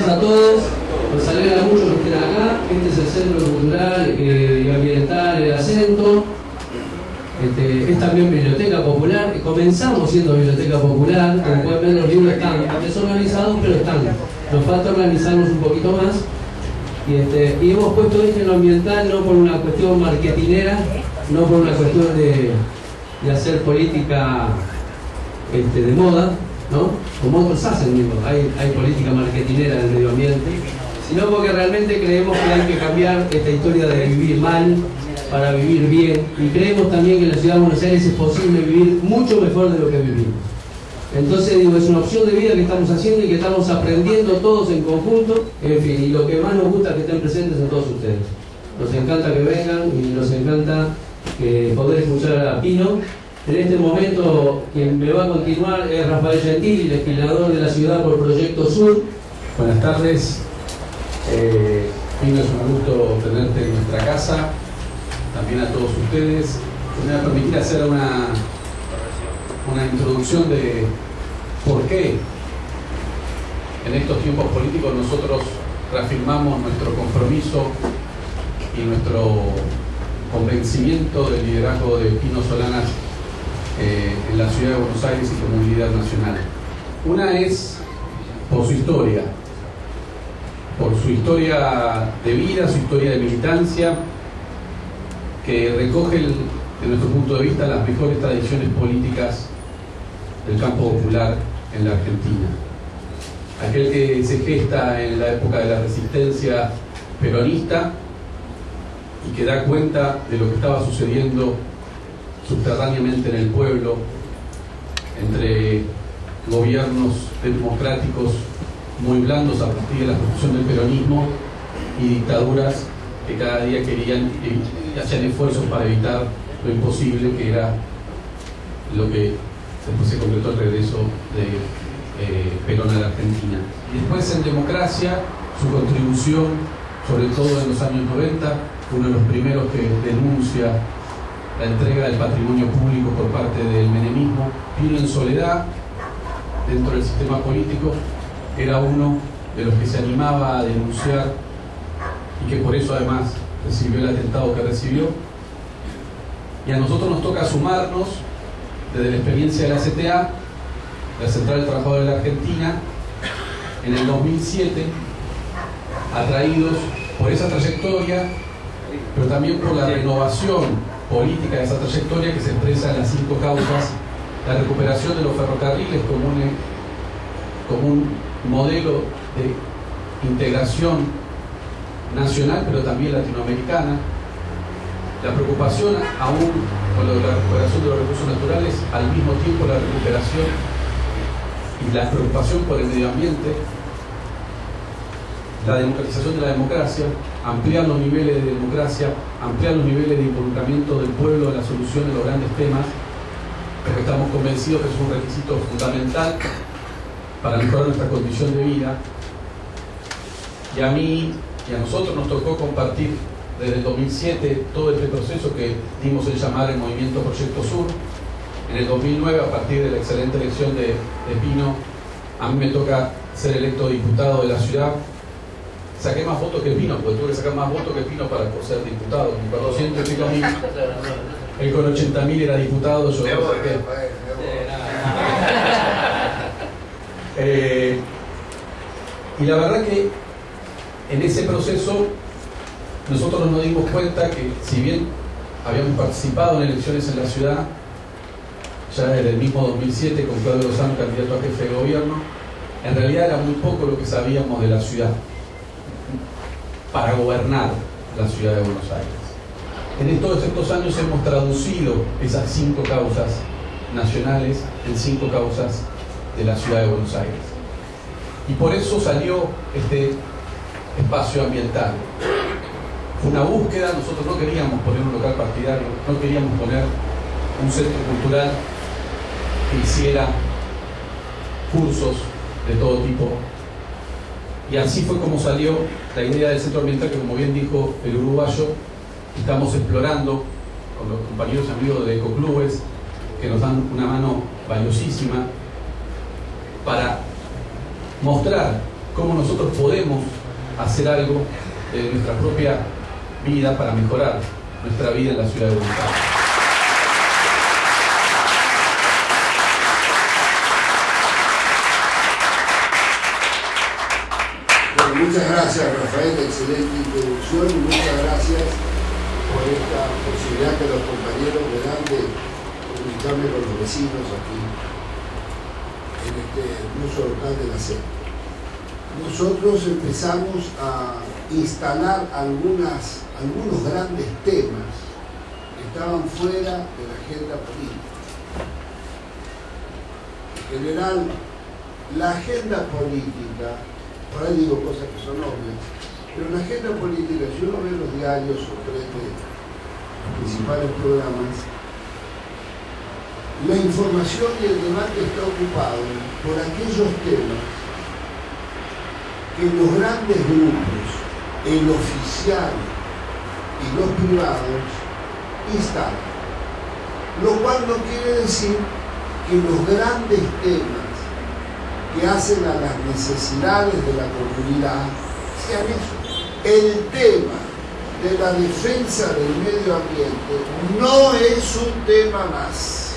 Noches a todos. Nos alegra mucho que estén acá. Este es el Centro Cultural eh, y Ambiental El Acento. Este, es también Biblioteca Popular. Comenzamos siendo Biblioteca Popular. Como pueden ver, los libros están desorganizados, pero están. Nos falta organizarnos un poquito más. Y, este, hemos puesto esto en lo ambiental no por una cuestión marketinera, no por una cuestión de, de hacer política este, de moda, ¿no? Como otros hacen, hay, hay política marketinera del medio ambiente, sino porque realmente creemos que hay que cambiar esta historia de vivir mal para vivir bien y creemos también que en la ciudad de Buenos Aires es posible vivir mucho mejor de lo que vivimos. Entonces digo, es una opción de vida que estamos haciendo y que estamos aprendiendo todos en conjunto, en fin, y lo que más nos gusta es que estén presentes en todos ustedes. Nos encanta que vengan y nos encanta que poder escuchar a Pino. En este momento quien me va a continuar es Rafael Gentili, legislador de la ciudad por Proyecto Sur. Buenas tardes. Eh, es un gusto tenerte en nuestra casa, también a todos ustedes. Me va a permitir hacer una, una introducción de por qué en estos tiempos políticos nosotros reafirmamos nuestro compromiso y nuestro convencimiento del liderazgo de Pino Solanas eh, en la ciudad de Buenos Aires y líder nacional. Una es por su historia, por su historia de vida, su historia de militancia, que recoge, el, desde nuestro punto de vista, las mejores tradiciones políticas del campo popular en la Argentina. Aquel que se gesta en la época de la resistencia peronista y que da cuenta de lo que estaba sucediendo subterráneamente en el pueblo entre gobiernos democráticos muy blandos a partir de la construcción del peronismo y dictaduras que cada día querían hacían esfuerzos para evitar lo imposible que era lo que después se concretó el regreso de eh, Perón a la Argentina. Después en democracia, su contribución, sobre todo en los años 90, uno de los primeros que denuncia la entrega del patrimonio público por parte del menemismo, vino en soledad dentro del sistema político, era uno de los que se animaba a denunciar y que por eso además recibió el atentado que recibió. Y a nosotros nos toca sumarnos desde la experiencia de la CTA, la Central del Trabajador de la Argentina, en el 2007, atraídos por esa trayectoria, pero también por la renovación política de esa trayectoria que se expresa en las cinco causas, la recuperación de los ferrocarriles como un, modelo de integración nacional, pero también latinoamericana, la preocupación aún con lo de la recuperación de los recursos naturales, al mismo tiempo la recuperación y la preocupación por el medio ambiente, la democratización de la democracia, ampliar los niveles de democracia, ampliar los niveles de involucramiento del pueblo en la solución de los grandes temas, porque estamos convencidos que es un requisito fundamental para mejorar nuestra condición de vida. Y a mí y a nosotros nos tocó compartir desde el 2007 todo este proceso que dimos en llamar el Movimiento Proyecto Sur. En el 2009, a partir de la excelente elección de, de Pino, a mí me toca ser electo diputado de la ciudad saqué más votos que Pino, porque tuve que sacar más votos que Pino para ser diputado. Con 400 y pico mil. Él con 80 mil era diputado, yo no saqué. Eh, y la verdad que en ese proceso nosotros nos dimos cuenta que si bien habíamos participado en elecciones en la ciudad, ya desde el mismo 2007 con Claudio Lozano, candidato a jefe de gobierno, en realidad era muy poco lo que sabíamos de la ciudad para gobernar la ciudad de Buenos Aires. En todos estos años hemos traducido esas cinco causas nacionales en cinco causas de la ciudad de Buenos Aires. Y por eso salió este espacio ambiental. Fue una búsqueda, nosotros no queríamos poner un local partidario, no queríamos poner un centro cultural que hiciera cursos de todo tipo, y así fue como salió la idea del centro ambiental que, como bien dijo el uruguayo, estamos explorando con los compañeros y amigos de Ecoclubes, que nos dan una mano valiosísima para mostrar cómo nosotros podemos hacer algo en nuestra propia vida para mejorar nuestra vida en la ciudad de Buenos Aires. Muchas gracias Rafael, excelente introducción y muchas gracias por esta posibilidad que los compañeros me dan de comunicarme con los vecinos aquí en este hermoso local de la sede. Nosotros empezamos a instalar algunos grandes temas que estaban fuera de la agenda política. En general, la agenda política por ahí digo cosas que son obvias, pero en la agenda política, si uno ve los diarios o prende los principales programas, la información y el debate está ocupado por aquellos temas que los grandes grupos, el oficial y los privados instalan. Lo cual no quiere decir que los grandes temas que hacen a las necesidades de la comunidad sean eso. El tema de la defensa del medio ambiente no es un tema más.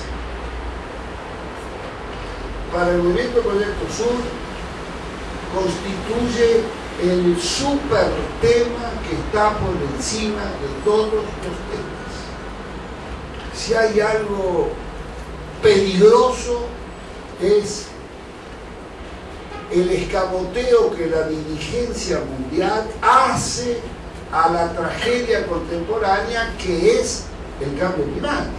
Para el Movimiento Proyecto Sur constituye el super tema que está por encima de todos los temas. Si hay algo peligroso es el escamoteo que la dirigencia mundial hace a la tragedia contemporánea que es el cambio climático.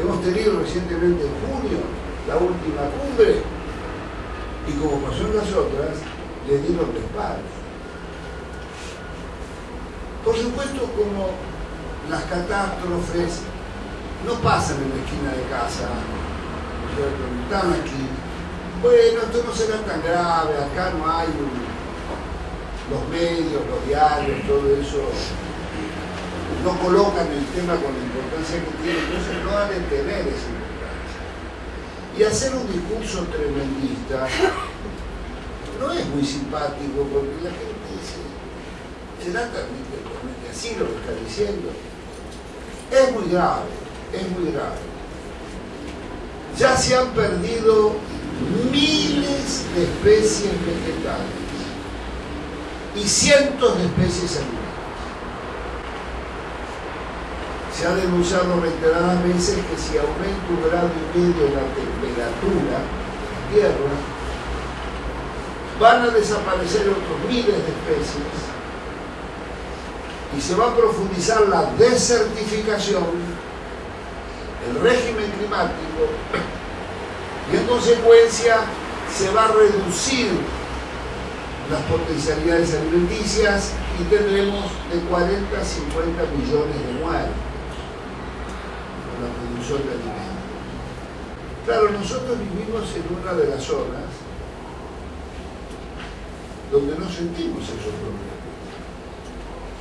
Hemos tenido recientemente en junio la última cumbre y como pasó en las otras, le dieron respaldo. Por supuesto, como las catástrofes no pasan en la esquina de casa, ¿no? están aquí, bueno, esto no será tan grave, acá no hay los medios, los diarios, todo eso, no colocan el tema con la importancia que tiene, entonces no ha de tener esa importancia. Y hacer un discurso tremendista no es muy simpático porque la gente dice, ¿será realmente así lo que está diciendo? Es muy grave, es muy grave. Ya se han perdido miles de especies vegetales y cientos de especies animales. Se ha denunciado reiteradas veces que si aumenta un grado y medio la temperatura de la Tierra, van a desaparecer otros miles de especies y se va a profundizar la desertificación, el régimen climático y en consecuencia se va a reducir las potencialidades alimenticias y tendremos de 40 a 50 millones de muertos por la producción de alimentos. Claro, nosotros vivimos en una de las zonas donde no sentimos esos problemas.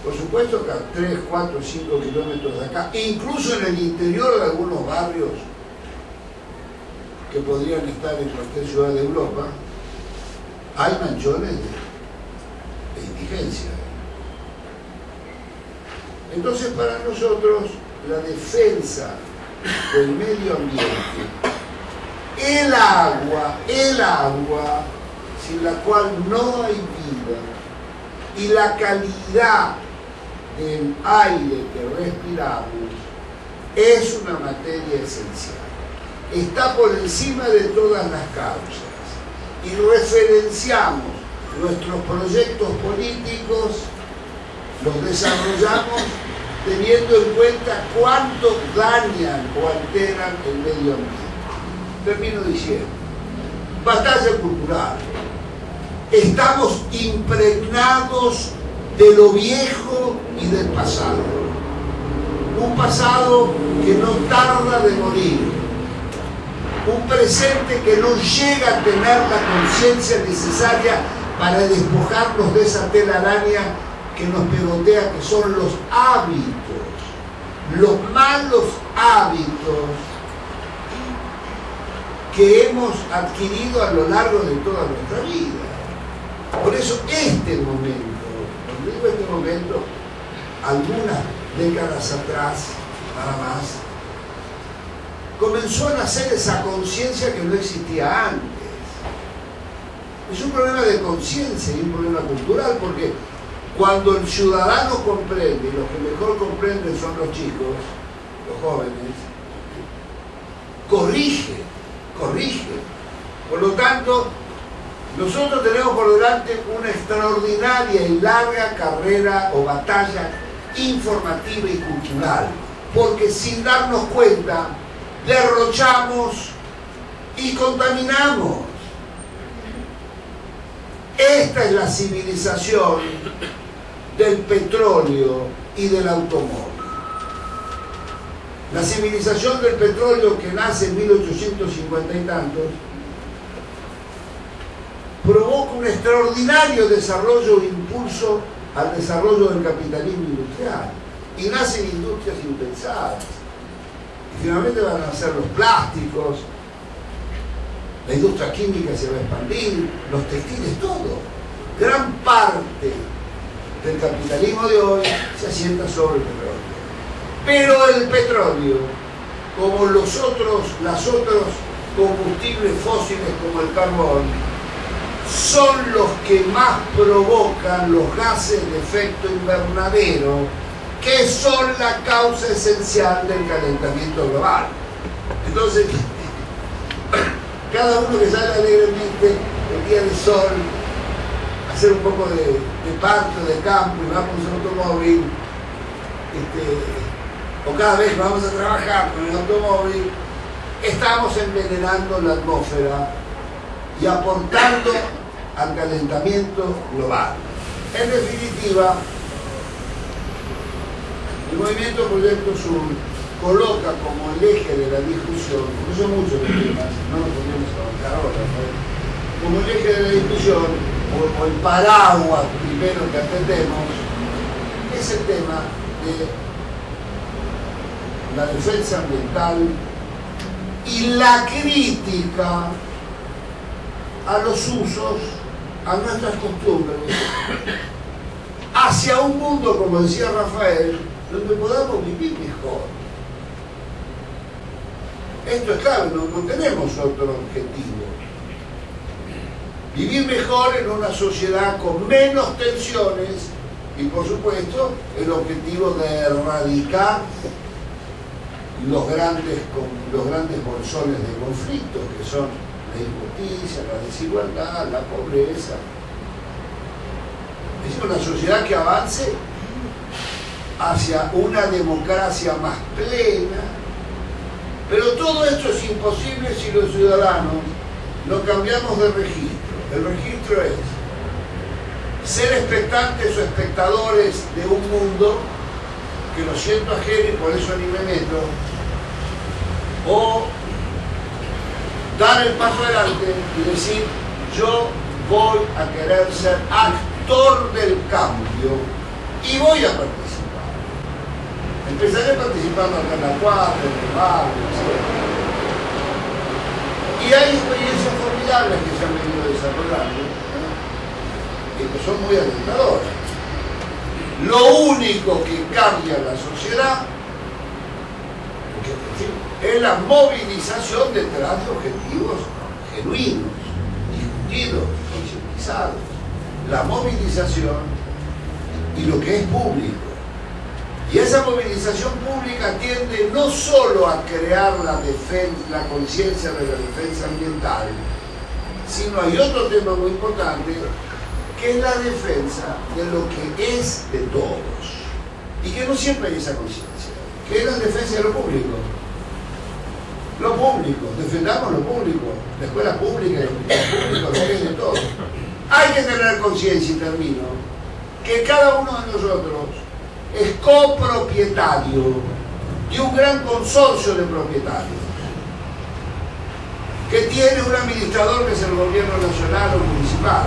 Por supuesto que a 3, 4, 5 kilómetros de acá, incluso en el interior de algunos barrios, que podrían estar en cualquier ciudad de Europa, hay manchones de, indigencia. Entonces para nosotros la defensa del medio ambiente, el agua, el agua, sin la cual no hay vida, y la calidad del aire que respiramos, es una materia esencial está por encima de todas las causas y referenciamos nuestros proyectos políticos, los desarrollamos teniendo en cuenta cuánto dañan o alteran el medio ambiente. Termino diciendo, batalla cultural. Estamos impregnados de lo viejo y del pasado. Un pasado que no tarda de morir un presente que no llega a tener la conciencia necesaria para despojarnos de esa telaraña que nos pegotea, que son los hábitos, los malos hábitos que hemos adquirido a lo largo de toda nuestra vida. Por eso este momento, cuando digo este momento, algunas décadas atrás, nada más, comenzó a nacer esa conciencia que no existía antes. Es un problema de conciencia y un problema cultural porque cuando el ciudadano comprende, y los que mejor comprenden son los chicos, los jóvenes, corrige, corrige. Por lo tanto, nosotros tenemos por delante una extraordinaria y larga carrera o batalla informativa y cultural, porque sin darnos cuenta derrochamos y contaminamos. Esta es la civilización del petróleo y del automóvil. La civilización del petróleo que nace en 1850 y tantos provoca un extraordinario desarrollo e impulso al desarrollo del capitalismo industrial y nacen industrias impensadas finalmente van a ser los plásticos, la industria química se va a expandir, los textiles, todo. Gran parte del capitalismo de hoy se asienta sobre el petróleo. Pero el petróleo, como los otros, las otros combustibles fósiles como el carbón, son los que más provocan los gases de efecto invernadero que son la causa esencial del calentamiento global. Entonces, cada uno que sale alegremente el día del sol, hacer un poco de, de parto, de campo y vamos en automóvil, este, o cada vez vamos a trabajar con el automóvil, estamos envenenando la atmósfera y aportando al calentamiento global. En definitiva, el movimiento Proyecto Sur coloca como el eje de la discusión, porque son muchos los temas, no nos podemos avanzar ahora, como el eje de la discusión, o, el paraguas primero que atendemos, es el tema de la defensa ambiental y la crítica a los usos, a nuestras costumbres, hacia un mundo, como decía Rafael, donde podamos vivir mejor. Esto es claro, no, tenemos otro objetivo. Vivir mejor en una sociedad con menos tensiones y por supuesto el objetivo de erradicar los grandes, los grandes bolsones de conflictos que son la injusticia, la desigualdad, la pobreza. Es una sociedad que avance hacia una democracia más plena, pero todo esto es imposible si los ciudadanos no cambiamos de registro. El registro es ser expectantes o espectadores de un mundo que lo siento ajeno y por eso ni me meto, o dar el paso adelante y decir yo voy a querer ser actor del cambio y voy a participar. Empezaré participando acá en la cuadra, en el barrio, etc. Y hay experiencias formidables que se han venido desarrollando que son muy alentadoras. Lo único que cambia la sociedad es la movilización detrás de objetivos genuinos, discutidos, concientizados. La movilización y lo que es público y esa movilización pública tiende no solo a crear la, la conciencia de la defensa ambiental, sino hay otro tema muy importante, que es la defensa de lo que es de todos. Y que no siempre hay esa conciencia, que es la defensa de lo público. Lo público, defendamos lo público, la escuela pública y lo que es de todos. Hay que tener conciencia, y termino, que cada uno de nosotros es copropietario de un gran consorcio de propietarios que tiene un administrador que es el gobierno nacional o municipal.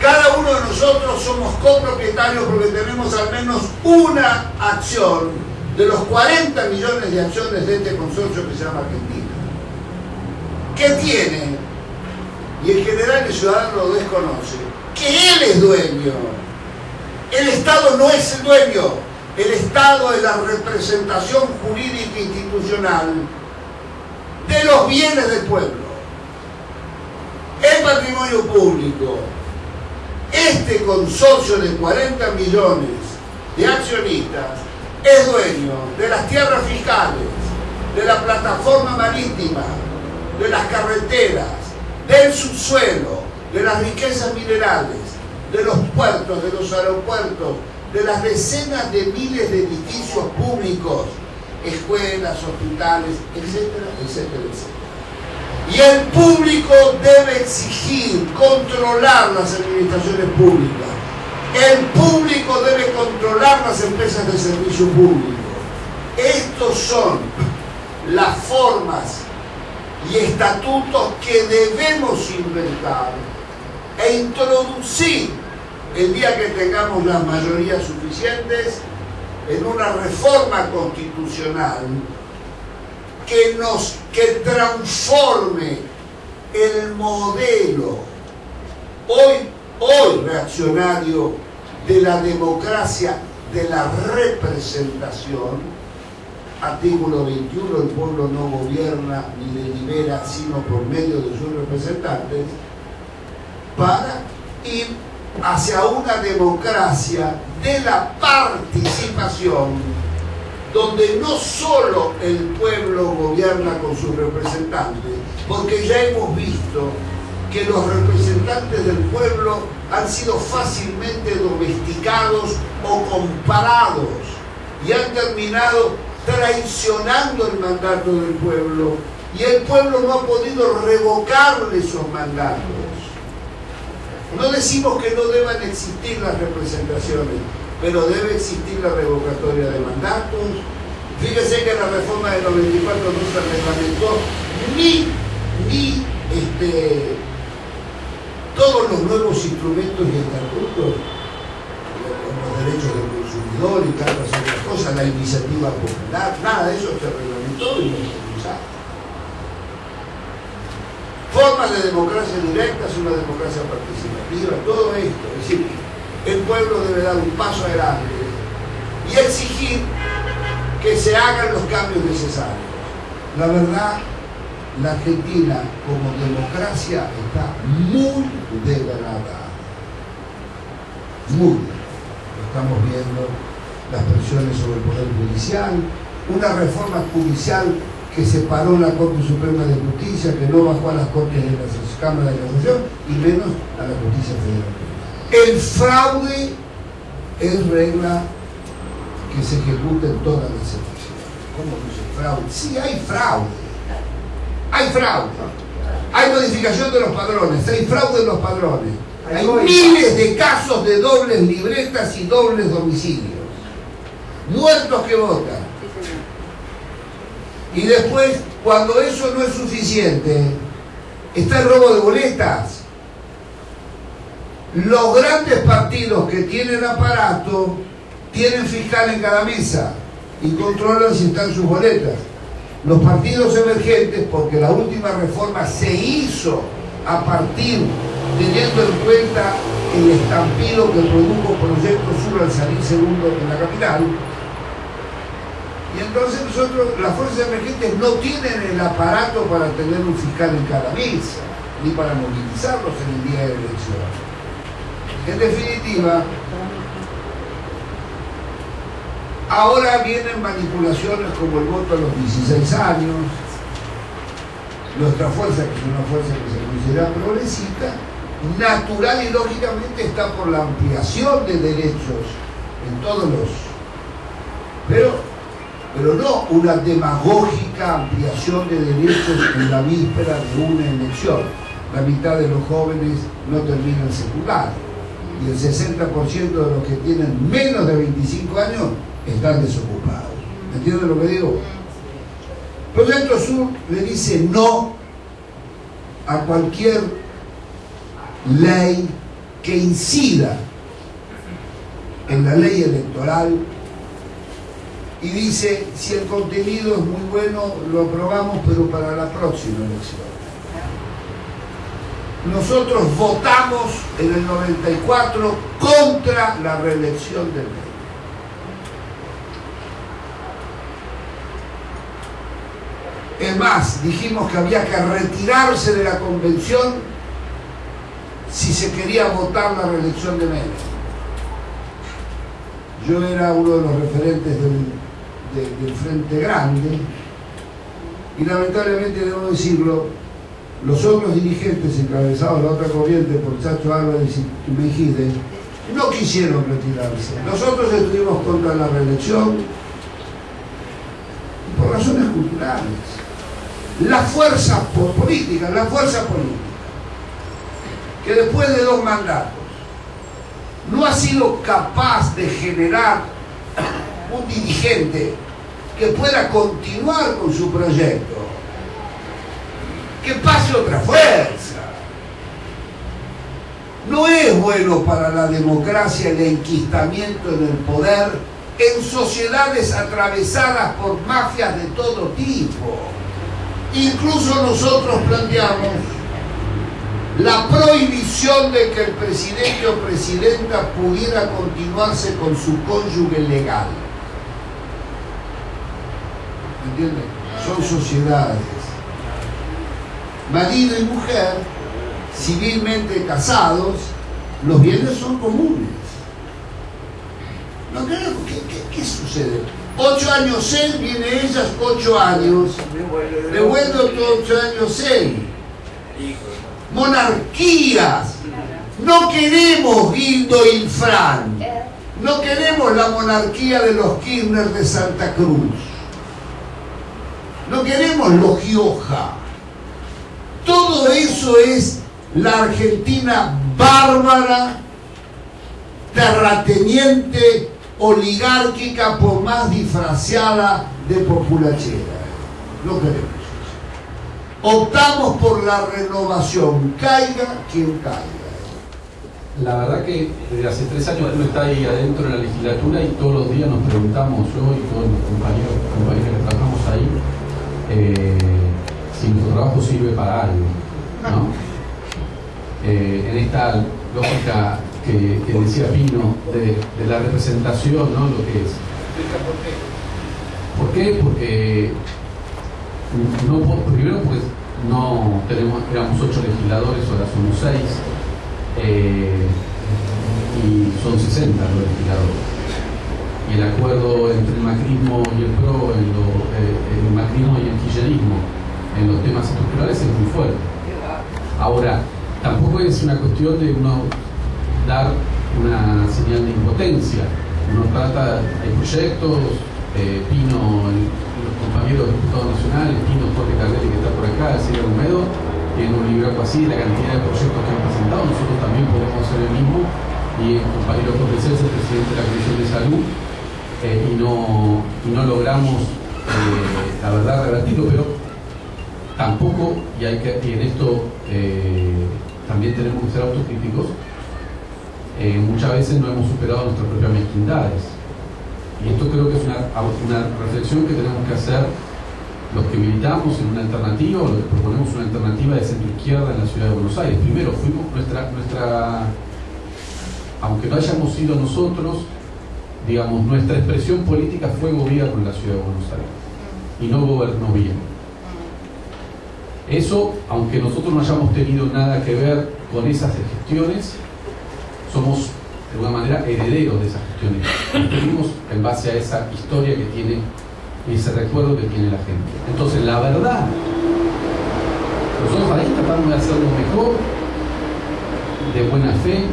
Cada uno de nosotros somos copropietarios porque tenemos al menos una acción de los 40 millones de acciones de este consorcio que se llama Argentina. ¿Qué tiene? Y en general el ciudadano lo desconoce. Que él es dueño. El Estado no es el dueño. El Estado es la representación jurídica institucional de los bienes del pueblo. El patrimonio público, este consorcio de 40 millones de accionistas es dueño de las tierras fiscales, de la plataforma marítima, de las carreteras, del subsuelo, de las riquezas minerales, de los puertos, de los aeropuertos, de las decenas de miles de edificios públicos, escuelas, hospitales, etcétera, etcétera, etcétera. Y el público debe exigir, controlar las administraciones públicas. El público debe controlar las empresas de servicio público. Estos son las formas y estatutos que debemos inventar e introducir el día que tengamos las mayorías suficientes en una reforma constitucional que nos que transforme el modelo hoy hoy reaccionario de la democracia de la representación artículo 21 el pueblo no gobierna ni delibera sino por medio de sus representantes para ir hacia una democracia de la participación donde no solo el pueblo gobierna con sus representantes, porque ya hemos visto que los representantes del pueblo han sido fácilmente domesticados o comparados y han terminado traicionando el mandato del pueblo y el pueblo no ha podido revocarle esos mandatos. No decimos que no deban existir las representaciones, pero debe existir la revocatoria de mandatos. Fíjese que la reforma del 94 no se reglamentó ni, ni este, todos los nuevos instrumentos y estatutos, los derechos del consumidor y tantas otras cosas, la iniciativa popular, nada de eso se reglamentó y no se usaba formas de democracia directa, es una democracia participativa, todo esto. Es decir, el pueblo debe dar un paso adelante y exigir que se hagan los cambios necesarios. La verdad, la Argentina como democracia está muy degradada. Muy. Estamos viendo, las presiones sobre el Poder Judicial, una reforma judicial que separó la Corte Suprema de Justicia, que no bajó a las Cortes de la Cámara de Casación y menos a la Justicia Federal. El fraude es regla que se ejecuta en todas las elecciones. ¿Cómo que es fraude? Sí, hay fraude. Hay fraude. Hay modificación de los padrones, hay fraude en los padrones. Hay miles de casos de dobles libretas y dobles domicilios. Muertos que votan y después, cuando eso no es suficiente, está el robo de boletas. Los grandes partidos que tienen aparato tienen fiscal en cada mesa y controlan si están sus boletas. Los partidos emergentes, porque la última reforma se hizo a partir, teniendo en cuenta el estampido que produjo Proyecto Sur al salir segundo en la capital, y entonces nosotros, las fuerzas emergentes no tienen el aparato para tener un fiscal en cada mesa, ni para movilizarlos en el día de elección. En definitiva, ahora vienen manipulaciones como el voto a los 16 años, nuestra fuerza, que es una fuerza que se considera progresista, natural y lógicamente está por la ampliación de derechos en todos los... Pero pero no una demagógica ampliación de derechos en la víspera de una elección. La mitad de los jóvenes no terminan secundario y el 60% de los que tienen menos de 25 años están desocupados. ¿Me entienden lo que digo? Proyecto Sur le dice no a cualquier ley que incida en la ley electoral y dice, si el contenido es muy bueno, lo aprobamos, pero para la próxima elección. Nosotros votamos en el 94 contra la reelección del rey. Es más, dijimos que había que retirarse de la convención si se quería votar la reelección de Menem. Yo era uno de los referentes del, de- del Frente Grande y lamentablemente debo decirlo, los otros dirigentes encabezados de la otra corriente por Chacho Álvarez y Mejide no quisieron retirarse. Nosotros estuvimos contra la reelección por razones culturales. La fuerza po- política, la fuerza política, que después de dos mandatos no ha sido capaz de generar un dirigente que pueda continuar con su proyecto, que pase otra fuerza. No es bueno para la democracia el enquistamiento en el poder en sociedades atravesadas por mafias de todo tipo. Incluso nosotros planteamos la prohibición de que el presidente o presidenta pudiera continuarse con su cónyuge legal. ¿Me entienden? Son sociedades. Marido y mujer, civilmente casados, los bienes son comunes. ¿No creen? ¿Qué, qué, qué sucede? Ocho años él, viene ellas, ocho años. Devuelve ocho años él. Monarquías. No queremos Guido y Fran. No queremos la monarquía de los Kirchner de Santa Cruz. No queremos los Gioja. Todo eso es la Argentina bárbara, terrateniente, oligárquica, por más disfrazada de populachera. No queremos. Optamos por la renovación, caiga quien caiga. La verdad que desde hace tres años uno está ahí adentro de la legislatura y todos los días nos preguntamos, yo y todos mis compañeros, compañeras que trabajamos ahí, eh, si nuestro trabajo sirve para algo. ¿no? Eh, en esta lógica que, que decía Pino de, de la representación, ¿no? lo que es. ¿Por qué? Porque no, primero porque no tenemos, éramos ocho legisladores, ahora somos seis, eh, y son 60 los legisladores. Y el acuerdo entre el macrismo y el PRO, en eh, el macrismo y el kirchnerismo en los temas estructurales es muy fuerte. Ahora, tampoco es una cuestión de uno dar una señal de impotencia. Uno trata, hay proyectos, eh, Pino, los compañeros diputados nacionales, Pino Jorge Cardelli que está por acá, Silvia Romero, tienen un libro así la cantidad de proyectos que han presentado, nosotros también podemos hacer el mismo, y el compañero Jorge Celso, presidente de la Comisión de Salud, eh, y, no, y no logramos, eh, la verdad, revertirlo, pero tampoco, y, hay que, en esto eh, también tenemos que ser autocríticos, eh, muchas veces no hemos superado nuestras propias mezquindades. Y esto creo que es una, una reflexión que tenemos que hacer los que militamos en una alternativa o los que proponemos una alternativa de centro izquierda en la ciudad de Buenos Aires. Primero, fuimos nuestra, nuestra aunque no hayamos sido nosotros, digamos, nuestra expresión política fue gobierno en la ciudad de Buenos Aires y no gobernó bien. Eso, aunque nosotros no hayamos tenido nada que ver con esas gestiones, somos de alguna manera herederos de esas gestiones. Construimos en base a esa historia que tiene y ese recuerdo que tiene la gente. Entonces, la verdad, nosotros ahí tratamos de hacerlo mejor, de buena fe,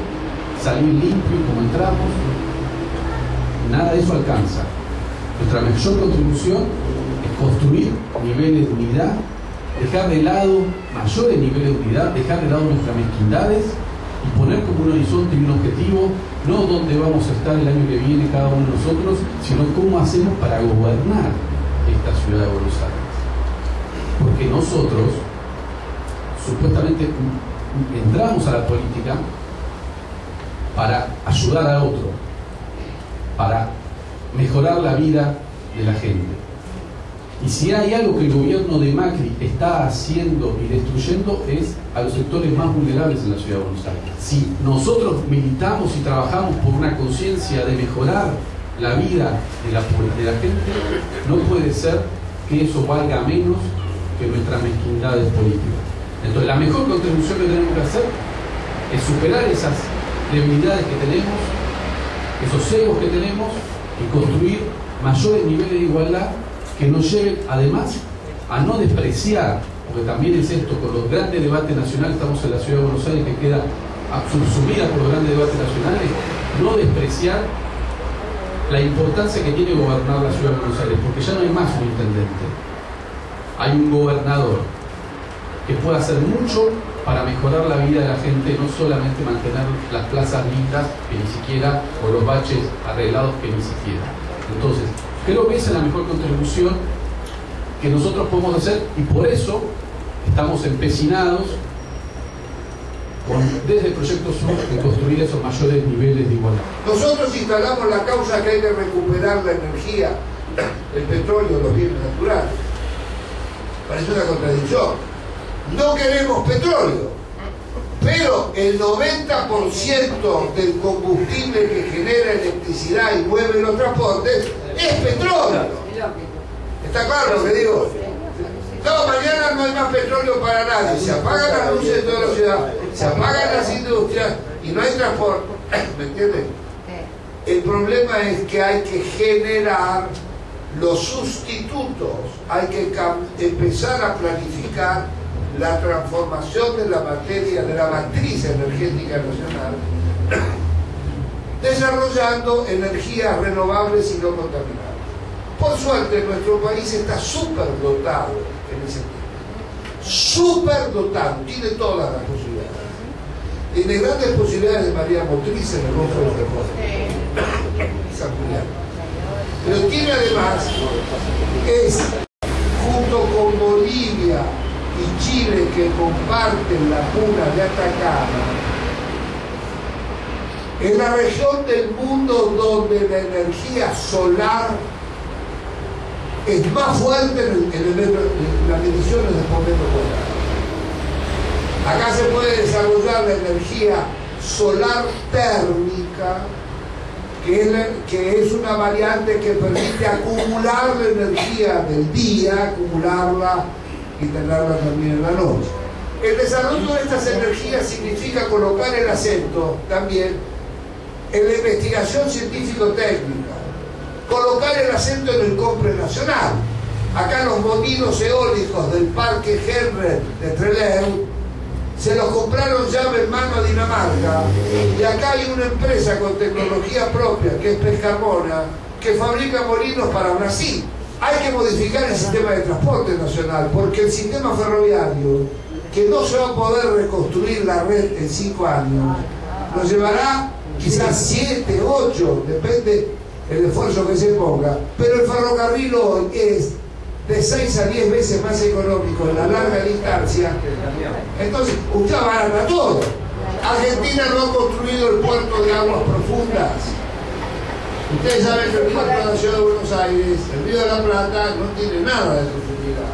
salir limpio como entramos. Nada de eso alcanza. Nuestra mayor contribución es construir niveles de unidad, dejar de lado mayores niveles de unidad, dejar de lado nuestras mezquindades y poner como un horizonte y un objetivo no donde vamos a estar el año que viene cada uno de nosotros, sino cómo hacemos para gobernar esta ciudad de Buenos Aires. Porque nosotros supuestamente entramos a la política para ayudar a otro, para mejorar la vida de la gente. Y si hay algo que el gobierno de Macri está haciendo y destruyendo es a los sectores más vulnerables en la ciudad de Buenos Aires. Si nosotros militamos y trabajamos por una conciencia de mejorar la vida de la, de la gente, no puede ser que eso valga menos que nuestras mezquindades políticas. Entonces la mejor contribución que tenemos que hacer es superar esas debilidades que tenemos, esos egos que tenemos y construir mayores niveles de igualdad que nos lleven además a no despreciar, porque también es esto, con los grandes debates nacionales, estamos en la ciudad de Buenos Aires que queda subsumida por los grandes debates nacionales, no despreciar la importancia que tiene gobernar la ciudad de Buenos Aires, porque ya no hay más un intendente, hay un gobernador que puede hacer mucho para mejorar la vida de la gente, no solamente mantener las plazas lindas, que ni siquiera, o los baches arreglados, que ni siquiera. Entonces, creo que esa es la mejor contribución que nosotros podemos hacer y por eso estamos empecinados con, desde el Proyecto Sur en construir esos mayores niveles de igualdad. Nosotros instalamos la causa que hay que recuperar la energía, el petróleo, los bienes naturales. Parece una contradicción no queremos petróleo, pero el 90% del combustible que genera electricidad y mueve los transportes es petróleo. ¿Está claro lo que digo? No, mañana no hay más petróleo para nadie. Se apagan las luces de toda la ciudad, se apagan las industrias y no hay transporte. ¿Me entiendes? El problema es que hay que generar los sustitutos, hay que empezar a planificar la transformación de la materia, de la matriz energética nacional, desarrollando energías renovables y no contaminadas. Por suerte, nuestro país está súper dotado en ese tema. Súper dotado, tiene todas las posibilidades. Tiene grandes posibilidades de María Motriz en el Golfo de San Julián. Pero tiene además, es junto con Bolivia, y Chile que comparten la puna de Atacama, es la región del mundo donde la energía solar es más fuerte en, las mediciones de por metro Acá se puede desarrollar la energía solar térmica, que es, que es una variante que permite acumular la energía del día, acumularla tenerla también en la noche. El desarrollo de estas energías significa colocar el acento también en la investigación científico-técnica, colocar el acento en el compre nacional. Acá los molinos eólicos del Parque Henry de Trelew se los compraron llave en mano a Dinamarca y acá hay una empresa con tecnología propia que es Pescarmona que fabrica molinos para Brasil hay que modificar el sistema de transporte nacional, porque el sistema ferroviario, que no se va a poder reconstruir la red en cinco años, nos llevará quizás siete, ocho, depende el esfuerzo que se ponga, pero el ferrocarril hoy es de seis a diez veces más económico en la larga distancia. Entonces, usted abarata todo. Argentina no ha construido el puerto de aguas profundas Ustedes saben que el puerto de la ciudad de Buenos Aires, el río de la Plata, no tiene nada de profundidad.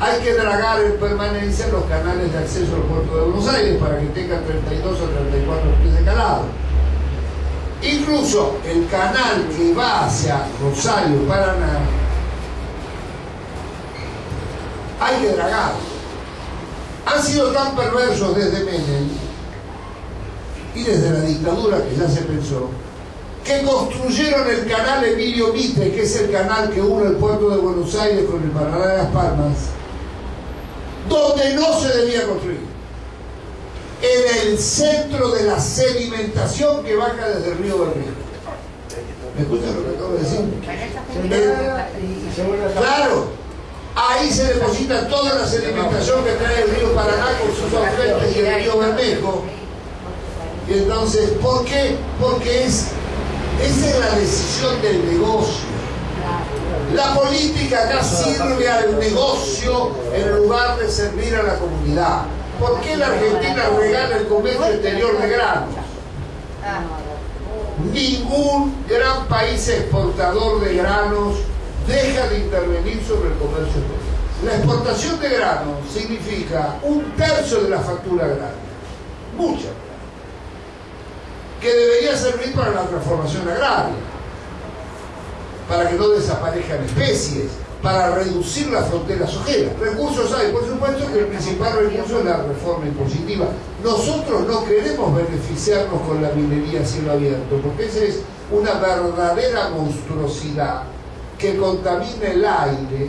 Hay que dragar en permanencia los canales de acceso al puerto de Buenos Aires para que tenga 32 o 34 pies de calado. Incluso el canal que va hacia Rosario, Paraná, hay que dragar. Han sido tan perversos desde Menem y desde la dictadura que ya se pensó que construyeron el canal Emilio Mitre, que es el canal que une el puerto de Buenos Aires con el Paraná de las Palmas, donde no se debía construir. En el centro de la sedimentación que baja desde el río Bermejo. ¿Me escuchan lo que acabo de decir? Claro, ahí se deposita toda la sedimentación que trae el río Paraná con sus afluentes y el río Bermejo. Y entonces, ¿por qué? Porque es esa es la decisión del negocio. La política acá sirve al negocio en lugar de servir a la comunidad. ¿Por qué la Argentina regala el comercio exterior de granos? Ningún gran país exportador de granos deja de intervenir sobre el comercio exterior. La exportación de grano significa un tercio de la factura agraria, mucha, que debería servir para la transformación agraria, para que no desaparezcan especies, para reducir las fronteras ojeras. Recursos hay, por supuesto que el principal recurso es la reforma impositiva. Nosotros no queremos beneficiarnos con la minería a cielo abierto, porque esa es una verdadera monstruosidad que contamina el aire,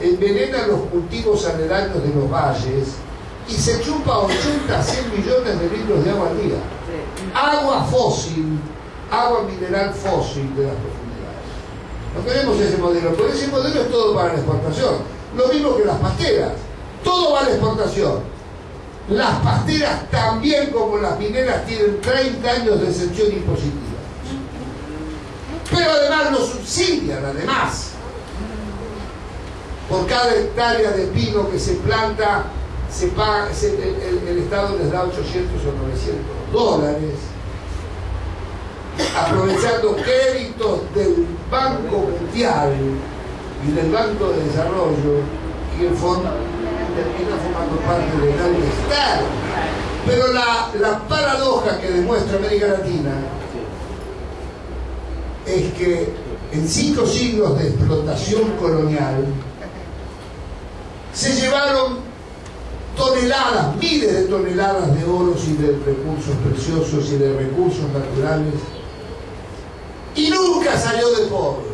envenena los cultivos aledaños de los valles y se chupa 80 a 100 millones de litros de agua al día. Agua fósil, agua mineral fósil de las no queremos ese modelo, porque ese modelo es todo para la exportación. Lo mismo que las pasteras. Todo va a la exportación. Las pasteras también como las mineras tienen 30 años de exención impositiva. Pero además lo subsidian, además. Por cada hectárea de pino que se planta, se el, Estado les da 800 o 900 dólares aprovechando créditos del Banco Mundial y del Banco de Desarrollo y el fondo termina formando parte del Estado. Pero la, la paradoja que demuestra América Latina es que en cinco siglos de explotación colonial se llevaron toneladas, miles de toneladas de oros y de recursos preciosos y de recursos naturales y nunca salió de pobre.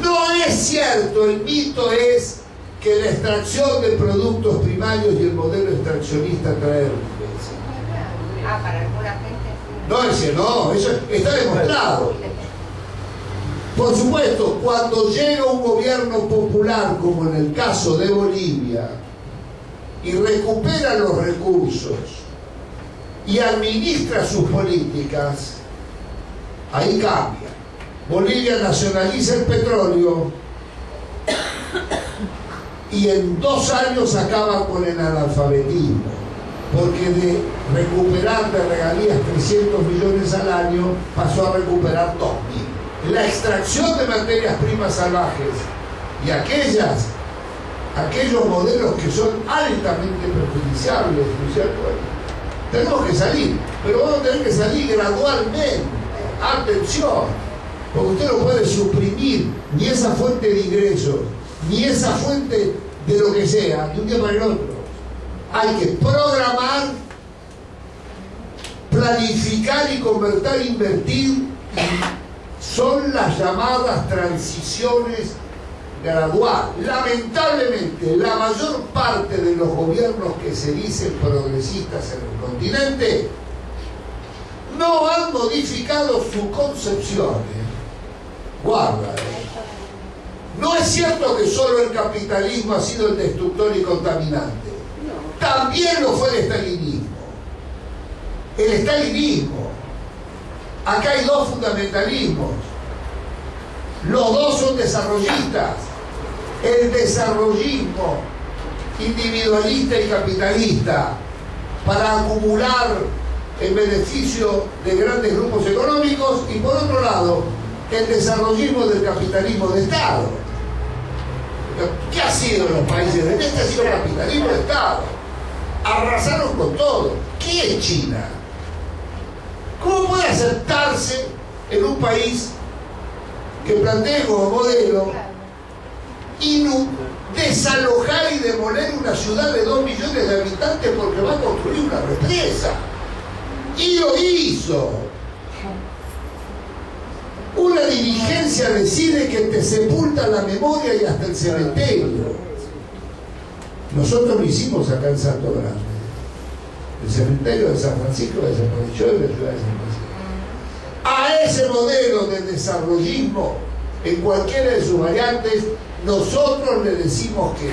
No es cierto, el mito es que la extracción de productos primarios y el modelo extraccionista trae riqueza. Ah, para alguna gente. No, ese no, eso está demostrado. Por supuesto, cuando llega un gobierno popular, como en el caso de Bolivia, y recupera los recursos y administra sus políticas, ahí cambia. Bolivia nacionaliza el petróleo y en dos años acaba con el analfabetismo, porque de recuperar de regalías 300 millones al año pasó a recuperar 2.000. La extracción de materias primas salvajes y aquellas, aquellos modelos que son altamente perjudiciables, tenemos que salir, pero vamos a tener que salir gradualmente atención, porque usted no puede suprimir ni esa fuente de ingresos, ni esa fuente de lo que sea, de un día para el otro. Hay que programar, planificar y convertir, invertir. Son las llamadas transiciones graduales. Lamentablemente, la mayor parte de los gobiernos que se dicen progresistas en el continente no han modificado su concepción. Guarda. No es cierto que solo el capitalismo ha sido el destructor y contaminante. También lo fue el estalinismo. El estalinismo. Acá hay dos fundamentalismos. Los dos son desarrollistas. El desarrollismo individualista y capitalista para acumular en beneficio de grandes grupos económicos y por otro lado el desarrollismo del capitalismo de Estado. ¿Qué ha sido en los países de este? Ha sido capitalismo de Estado. Arrasaron con todo. ¿Qué es China? ¿Cómo puede aceptarse en un país que plantea como modelo desalojar y demoler una ciudad de dos millones de habitantes porque va a construir una represa? y lo hizo. Una dirigencia decide que te sepulta la memoria y hasta el cementerio. Nosotros lo hicimos acá en Santo Grande. El cementerio de San Francisco desapareció de la ciudad de San Francisco. A ese modelo de desarrollismo, en cualquiera de sus variantes, nosotros le decimos que